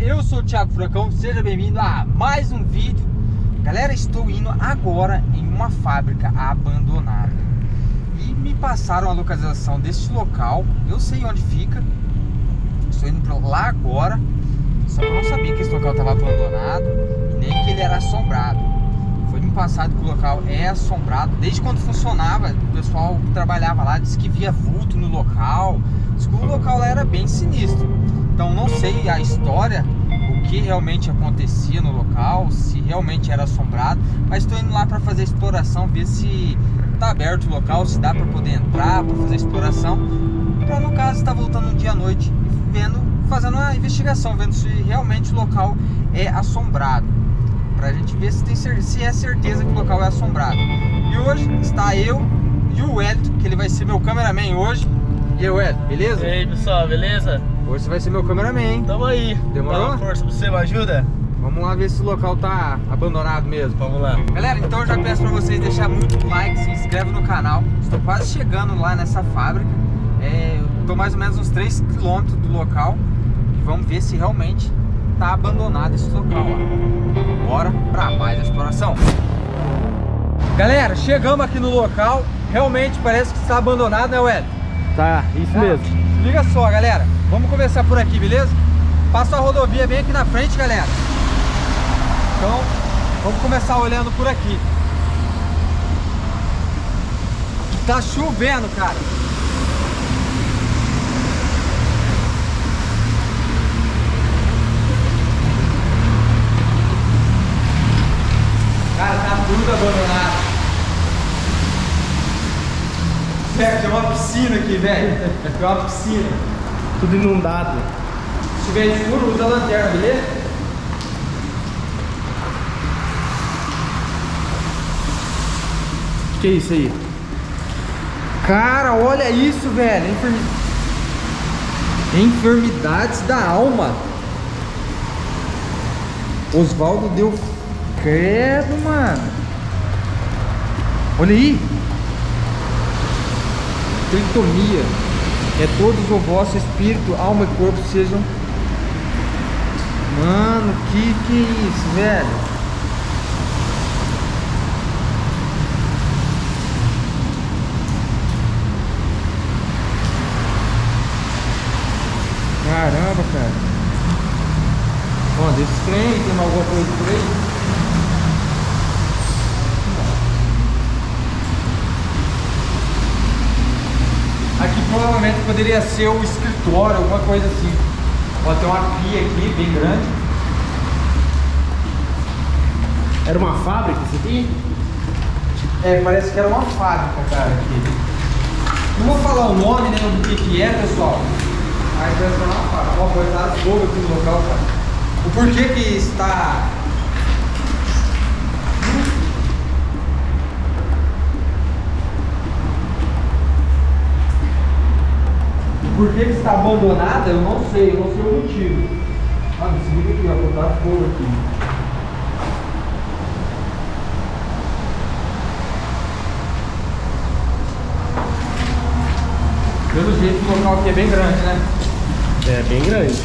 eu sou o Thiago Furacão, seja bem-vindo a mais um vídeo. Galera, estou indo agora em uma fábrica abandonada. E me passaram a localização deste local, eu sei onde fica. Estou indo pra lá agora Só que eu não sabia que esse local estava abandonado Nem que ele era assombrado. Foi me passado que o local é assombrado Desde quando funcionava, o pessoal que trabalhava lá disse que via vulto no local Diz que o local lá era bem sinistro então não sei a história, o que realmente acontecia no local, se realmente era assombrado, mas estou indo lá para fazer a exploração, ver se está aberto o local, se dá para poder entrar, para fazer exploração, para no caso estar tá voltando um dia à noite, vendo, fazendo uma investigação, vendo se realmente o local é assombrado, para a gente ver se, tem, se é certeza que o local é assombrado. E hoje está eu e o Wellington, que ele vai ser meu cameraman hoje. E aí, Wellington, beleza? E aí, pessoal, beleza? Hoje você vai ser meu cameraman, hein? Tamo aí. Demorou? Dá uma força pra você, me ajuda? Vamos lá ver se o local tá abandonado mesmo. Vamos lá. Galera, então eu já peço pra vocês deixar muito like, se inscreve no canal. Estou quase chegando lá nessa fábrica. É, tô mais ou menos uns 3 km do local. E vamos ver se realmente tá abandonado esse local. Ó. Bora pra mais exploração. Galera, chegamos aqui no local. Realmente parece que está abandonado, né, Wellington? Tá, isso Ah, mesmo. Liga só, galera. Vamos começar por aqui, beleza? Passa a rodovia bem aqui na frente, galera. Então, vamos começar olhando por aqui. Tá chovendo, cara. Cara, tá tudo abandonado. Velho, tem uma piscina aqui, velho. Tem uma piscina. Tudo inundado. Se tiver escuro, usa a lanterna, beleza? O que é isso aí? Cara, olha isso, velho. Enfermi... Enfermidades da alma. Oswaldo deu credo, mano. Olha aí. Tritomia. É todos o vosso espírito, alma e corpo sejam. Mano, que que é isso, velho? Caramba, cara. Ó, desse trem, tem alguma coisa por aí? Aqui provavelmente poderia ser o escritório, alguma coisa assim. Ó, tem uma pia aqui, bem grande. Era uma fábrica isso aqui? É, parece que era uma fábrica, cara, aqui. Não vou falar o nome, né, do que que é, pessoal. Mas parece que era uma fábrica. Ó, coitado fogo aqui no local, cara. O porquê que está... Porquê que está abandonada, eu não sei, eu não sei o motivo. Ah, se liga aqui, ó, botaram fogo aqui. Pelo jeito o local aqui é bem grande, né? É, bem grande.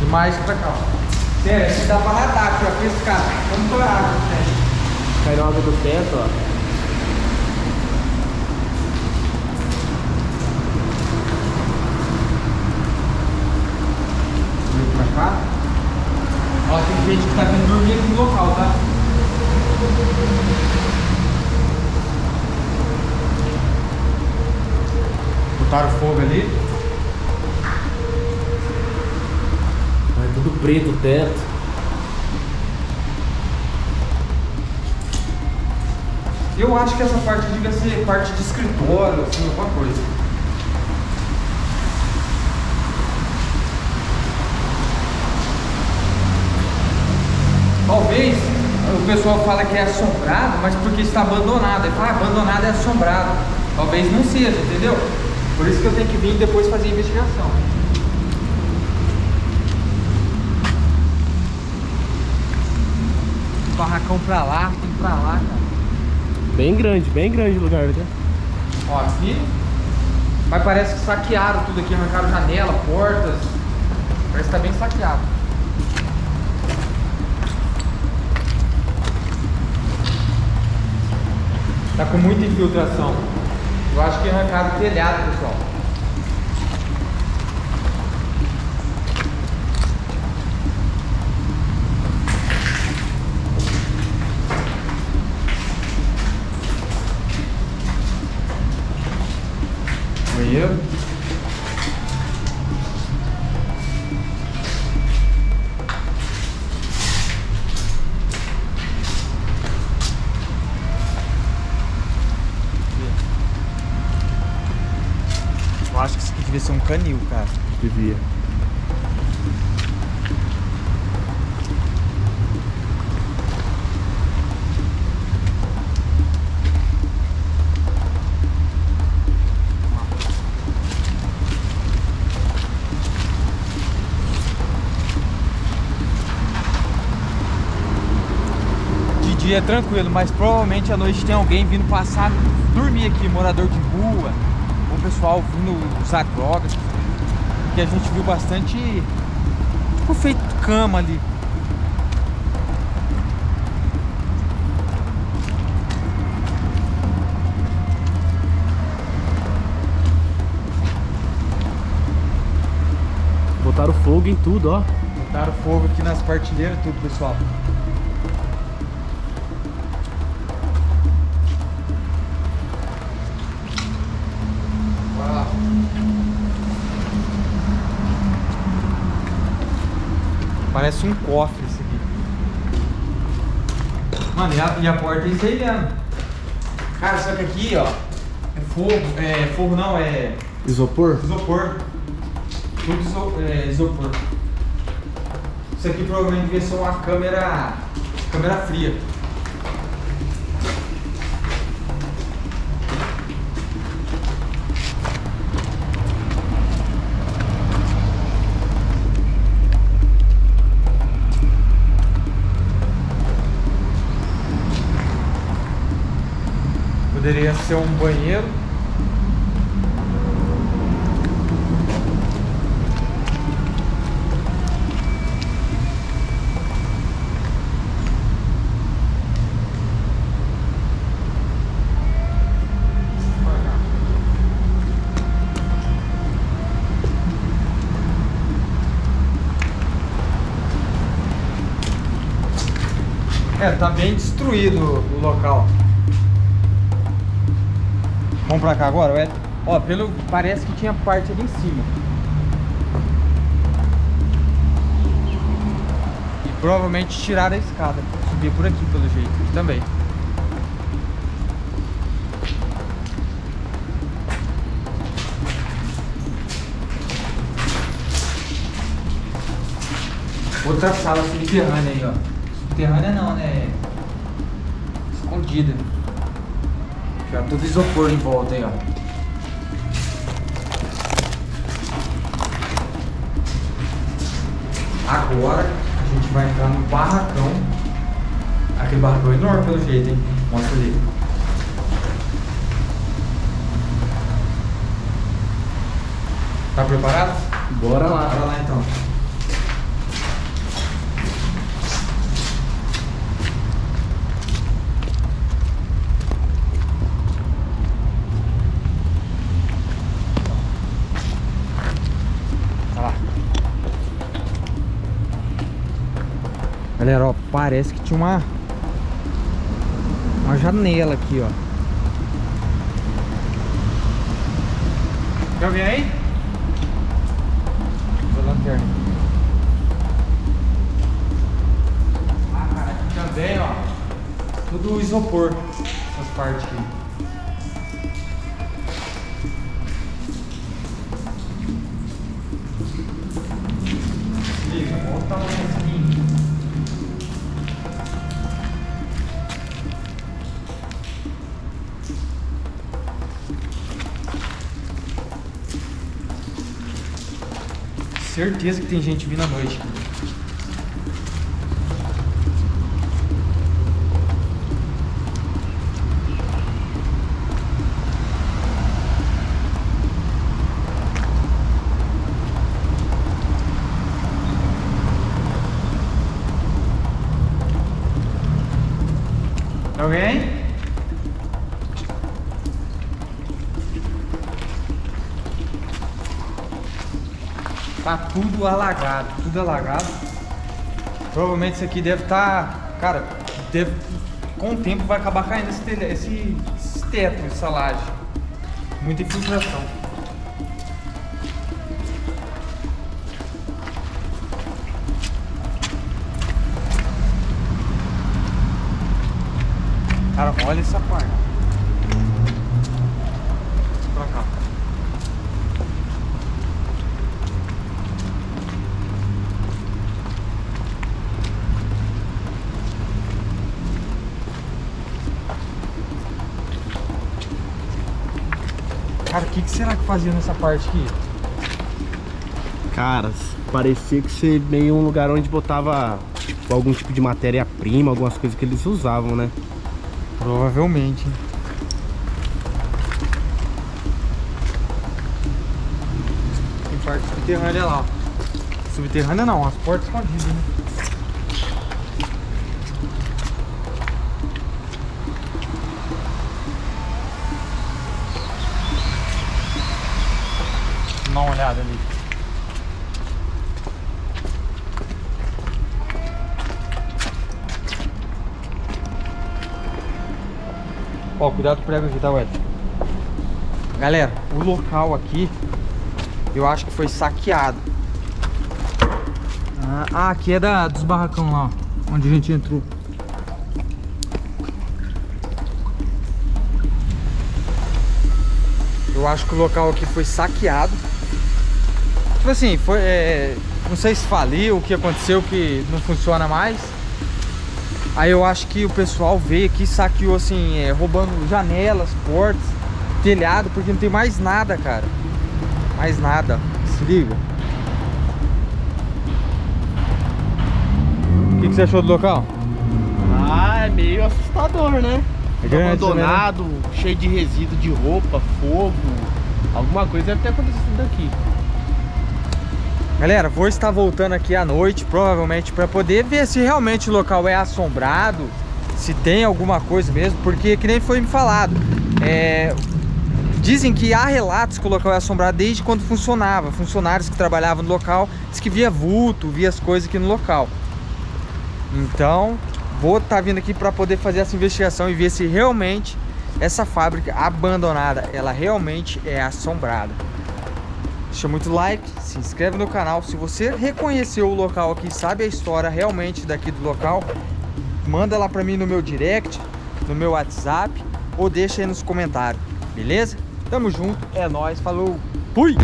E mais pra cá. ó. Sério, aqui dá pra nadar, aqui, ó, pescar. Vamos por água que tem. Caiu água do teto, ó. Vem pra cá. Ó, tem gente que tá vindo dormir aqui no local, tá? Botaram fogo ali. É tudo preto o teto. Eu acho que essa parte devia ser parte de escritório, assim, alguma coisa. Talvez o pessoal fala que é assombrado, mas porque está abandonado. Ele fala, ah, abandonado é assombrado. Talvez não seja, entendeu? Por isso que eu tenho que vir depois fazer a investigação. Barracão pra lá, tem pra lá, cara. Bem grande, bem grande o lugar, né? Ó, aqui. Mas parece que saquearam tudo aqui, arrancaram janela, portas. que tá bem saqueado. Tá com muita infiltração. Eu acho que arrancaram o telhado, pessoal. Banheiro. Devia ser um canil, cara. Devia. De dia é tranquilo, mas provavelmente à noite tem alguém vindo passar, dormir aqui, morador de rua, pessoal vindo usar drogas. Que a gente viu bastante, tipo, feito cama ali. Botaram fogo em tudo, ó. Botaram fogo aqui nas partilheiras, tudo, pessoal. Parece um cofre esse aqui. Mano, e a, e a porta é isso aí mesmo. Cara, só que aqui, ó, é fogo, é fogo não, é Isopor? Isopor. Tudo iso, é, isopor. Isso aqui provavelmente devia ser uma câmera. câmera fria. Poderia ser um banheiro. É, tá bem destruído o local. Vamos pra cá agora, Ed? Ó, pelo parece que tinha parte ali em cima. E provavelmente tiraram a escada. Subir por aqui pelo jeito também. Outra sala subterrânea aí, ó. Subterrânea não, né? Escondida. Já tudo isopor em volta aí, ó. Agora a gente vai entrar no barracão. Aquele barracão é enorme pelo jeito, hein? Mostra ali. Tá preparado? Bora lá. Bora lá então. Galera, ó, parece que tinha uma uma janela aqui, ó. Quer alguém aí? A lanterna. Ah, cara, aqui também, ó. Tudo isopor, essas partes aqui. Certeza que tem gente vindo à noite. Tá tudo alagado, tudo alagado. Provavelmente isso aqui deve estar, tá, cara, deve, com o tempo vai acabar caindo esse, esse, esse teto, essa laje. Muita infiltração. Cara, olha essa parte. Pra cá. Cara, o que, que será que fazia nessa parte aqui? Cara, parecia que ser meio um lugar onde botava tipo, algum tipo de matéria-prima, algumas coisas que eles usavam, né? Provavelmente. Tem parte subterrânea lá. Subterrânea não, as portas escondidas, né? Dá uma olhada ali. Ó, cuidado com o prego aqui, tá, Wed? Galera, o local aqui, eu acho que foi saqueado. Ah, ah, aqui é da, dos barracão lá, ó, onde a gente entrou. Eu acho que o local aqui foi saqueado. Tipo assim, foi. É, não sei se faliu, o que aconteceu que não funciona mais. Aí eu acho que o pessoal veio aqui saqueou assim, é, roubando janelas, portas, telhado, porque não tem mais nada, cara. Mais nada. Se liga. O que, que você achou do local? Ah, é meio assustador, né? É grande abandonado, cheio de resíduo de roupa, fogo. Alguma coisa deve ter acontecido aqui. Galera, vou estar voltando aqui à noite, provavelmente, para poder ver se realmente o local é assombrado, se tem alguma coisa mesmo, porque que nem foi me falado, é, dizem que há relatos que o local é assombrado desde quando funcionava, funcionários que trabalhavam no local, diz que via vulto, via as coisas aqui no local. Então, vou estar vindo aqui para poder fazer essa investigação e ver se realmente essa fábrica abandonada, ela realmente é assombrada. Deixa muito like, se inscreve no canal. Se você reconheceu o local aqui, sabe a história realmente daqui do local, manda lá pra mim no meu direct, no meu WhatsApp ou deixa aí nos comentários, beleza? Tamo junto, é nóis, falou, fui!